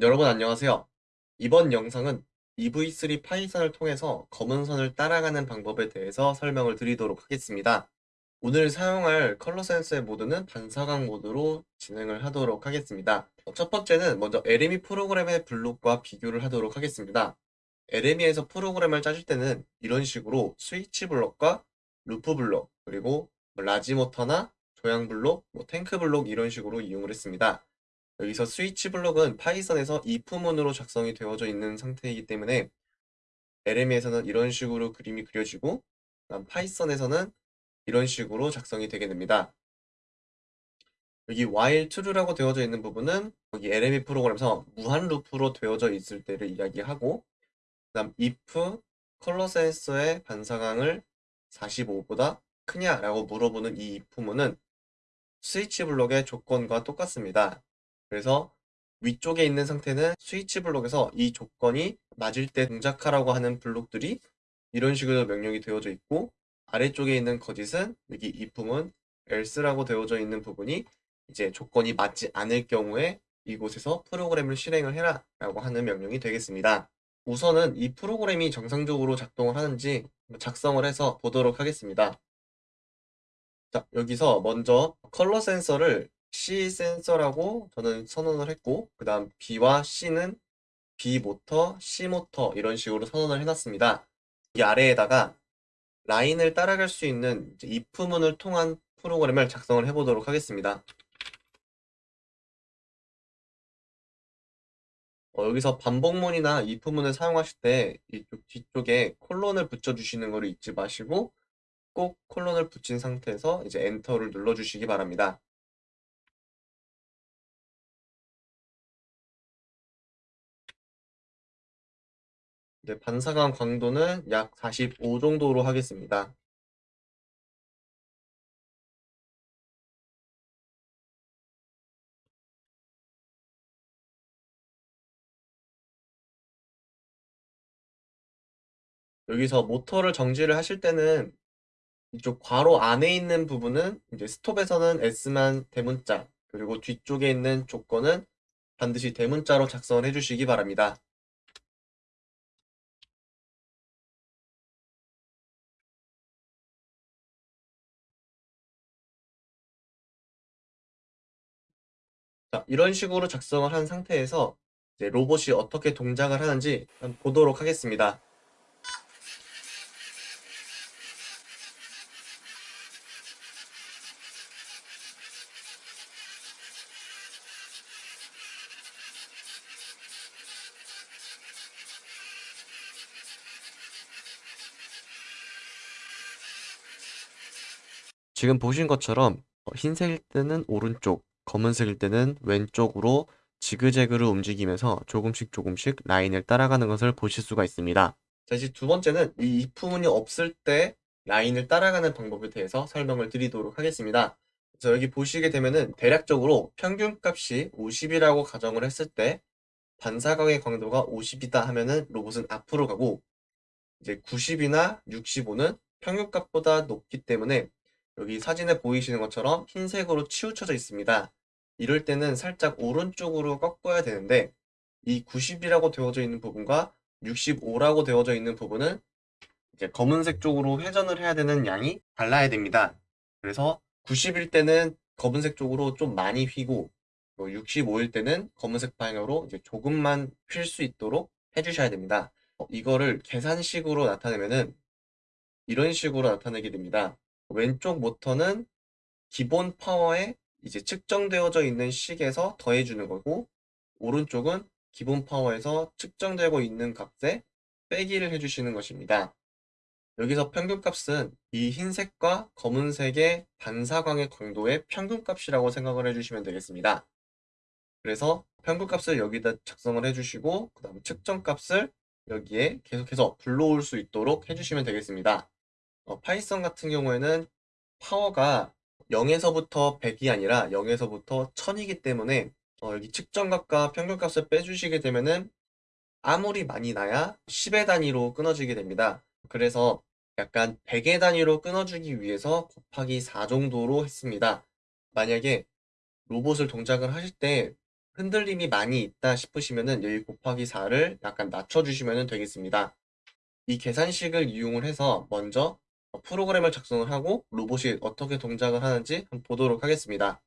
여러분 안녕하세요. 이번 영상은 EV3 파이썬을 통해서 검은 선을 따라가는 방법에 대해서 설명을 드리도록 하겠습니다. 오늘 사용할 컬러 센서의 모드는 반사광 모드로 진행을 하도록 하겠습니다. 첫 번째는 먼저 LME 프로그램의 블록과 비교를 하도록 하겠습니다. LME에서 프로그램을 짜줄 때는 이런 식으로 스위치 블록과 루프 블록, 그리고 large 모터나 조향 블록, 뭐 탱크 블록 이런 식으로 이용을 했습니다. 여기서 스위치 블록은 파이썬에서 if문으로 작성이 되어져 있는 상태이기 때문에 LM에서는 이런 식으로 그림이 그려지고 파이썬에서는 이런 식으로 작성이 되게 됩니다. 여기 while true라고 되어져 있는 부분은 여기 LME 프로그램에서 무한 루프로 되어져 있을 때를 이야기하고 그다음 if 컬러 센서의 반사광을 45보다 크냐라고 물어보는 이 if문은 스위치 블록의 조건과 똑같습니다. 그래서 위쪽에 있는 상태는 스위치 블록에서 이 조건이 맞을 때 동작하라고 하는 블록들이 이런 식으로 명령이 되어져 있고 아래쪽에 있는 거짓은 여기 if문 else라고 되어져 있는 부분이 이제 조건이 맞지 않을 경우에 이곳에서 프로그램을 실행을 해라 라고 하는 명령이 되겠습니다. 우선은 이 프로그램이 정상적으로 작동을 하는지 작성을 해서 보도록 하겠습니다. 자, 여기서 먼저 컬러 센서를 C 센서라고 저는 선언을 했고 그 다음 B와 C는 B 모터, C 모터 이런 식으로 선언을 해놨습니다. 이 아래에다가 라인을 따라갈 수 있는 if문을 통한 프로그램을 작성을 해보도록 하겠습니다. 어, 여기서 반복문이나 if문을 사용하실 때 이쪽 뒤쪽에 콜론을 붙여주시는 것을 잊지 마시고 꼭 콜론을 붙인 상태에서 이제 엔터를 눌러주시기 바랍니다. 네, 반사광 광도는 약 45 정도로 하겠습니다. 여기서 모터를 정지를 하실 때는 이쪽 괄호 안에 있는 부분은 이제 스톱에서는 S만 대문자 그리고 뒤쪽에 있는 조건은 반드시 대문자로 작성을 해주시기 바랍니다. 자, 이런 식으로 작성을 한 상태에서 로봇이 어떻게 동작을 하는지 보도록 하겠습니다. 지금 보신 것처럼 어, 흰색일 때는 오른쪽, 검은색일 때는 왼쪽으로 지그재그로 움직이면서 조금씩 조금씩 라인을 따라가는 것을 보실 수가 있습니다. 자, 이제 두 번째는 이 if문이 없을 때 라인을 따라가는 방법에 대해서 설명을 드리도록 하겠습니다. 그래서 여기 보시게 되면은 대략적으로 평균값이 50이라고 가정을 했을 때 반사광의 광도가 50이다 하면은 로봇은 앞으로 가고 이제 90이나 65는 평균값보다 높기 때문에 여기 사진에 보이시는 것처럼 흰색으로 치우쳐져 있습니다. 이럴 때는 살짝 오른쪽으로 꺾어야 되는데 이 90이라고 되어져 있는 부분과 65라고 되어져 있는 부분은 이제 검은색 쪽으로 회전을 해야 되는 양이 달라야 됩니다. 그래서 90일 때는 검은색 쪽으로 좀 많이 휘고 65일 때는 검은색 방향으로 이제 조금만 휠 수 있도록 해주셔야 됩니다. 이거를 계산식으로 나타내면은 이런 식으로 나타내게 됩니다. 왼쪽 모터는 기본 파워에 이제 측정되어져 있는 식에서 더해주는 거고 오른쪽은 기본 파워에서 측정되고 있는 값에 빼기를 해주시는 것입니다. 여기서 평균값은 이 흰색과 검은색의 반사광의 광도의 평균값이라고 생각을 해주시면 되겠습니다. 그래서 평균값을 여기다 작성을 해주시고 그 다음 측정값을 여기에 계속해서 불러올 수 있도록 해주시면 되겠습니다. 어, 파이썬 같은 경우에는 파워가 0에서부터 100이 아니라 0에서부터 1000이기 때문에 어, 여기 측정값과 평균값을 빼주시게 되면은 아무리 많이 나야 10의 단위로 끊어지게 됩니다. 그래서 약간 100의 단위로 끊어주기 위해서 곱하기 4 정도로 했습니다. 만약에 로봇을 동작을 하실 때 흔들림이 많이 있다 싶으시면은 여기 곱하기 4를 약간 낮춰주시면 되겠습니다. 이 계산식을 이용을 해서 먼저 프로그램을 작성을 하고 로봇이 어떻게 동작을 하는지 한번 보도록 하겠습니다.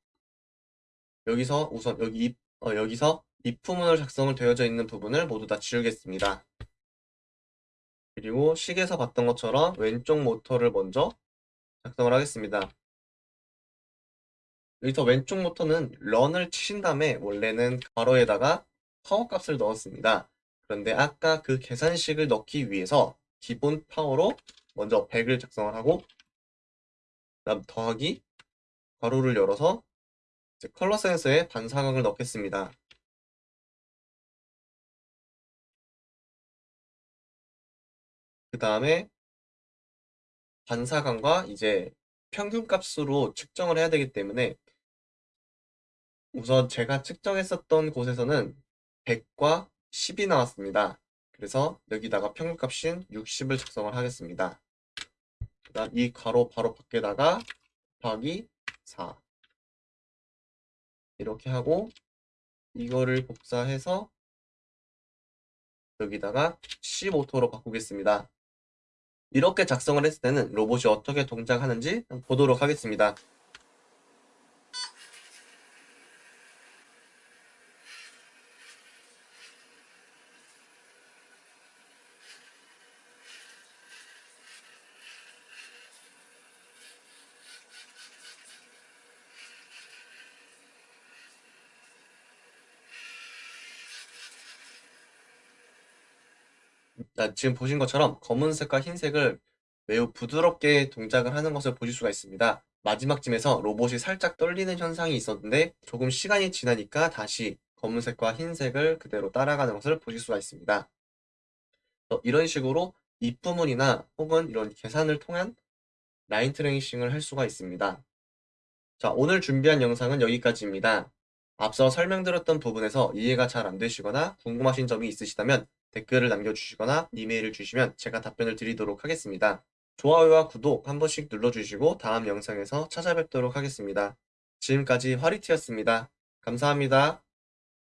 여기서 우선 여기 이- 어, 여기서 if문을 작성을 되어져 있는 부분을 모두 다 지우겠습니다. 그리고 식에서 봤던 것처럼 왼쪽 모터를 먼저 작성을 하겠습니다. 여기서 왼쪽 모터는 런을 치신 다음에 원래는 괄호에다가 파워 값을 넣었습니다. 그런데 아까 그 계산식을 넣기 위해서 기본 파워로 먼저 100을 작성을 하고 그다음 더하기 괄호를 열어서 컬러 센서에 반사각을 넣겠습니다. 그 다음에 반사각과 이제 평균 값으로 측정을 해야 되기 때문에 우선 제가 측정했었던 곳에서는 100과 10이 나왔습니다. 그래서 여기다가 평균값인 60을 작성을 하겠습니다. 그다음 이 괄호 바로 밖에다가 곱하기 4 이렇게 하고 이거를 복사해서 여기다가 15토로 바꾸겠습니다. 이렇게 작성을 했을 때는 로봇이 어떻게 동작하는지 보도록 하겠습니다. 자, 지금 보신 것처럼 검은색과 흰색을 매우 부드럽게 동작을 하는 것을 보실 수가 있습니다. 마지막쯤에서 로봇이 살짝 떨리는 현상이 있었는데 조금 시간이 지나니까 다시 검은색과 흰색을 그대로 따라가는 것을 보실 수가 있습니다. 어, 이런 식으로 입부문이나 혹은 이런 계산을 통한 라인 트레이싱을 할 수가 있습니다. 자, 오늘 준비한 영상은 여기까지입니다. 앞서 설명드렸던 부분에서 이해가 잘 안 되시거나 궁금하신 점이 있으시다면 댓글을 남겨주시거나 이메일을 주시면 제가 답변을 드리도록 하겠습니다. 좋아요와 구독 한 번씩 눌러주시고 다음 영상에서 찾아뵙도록 하겠습니다. 지금까지 화리티였습니다. 감사합니다.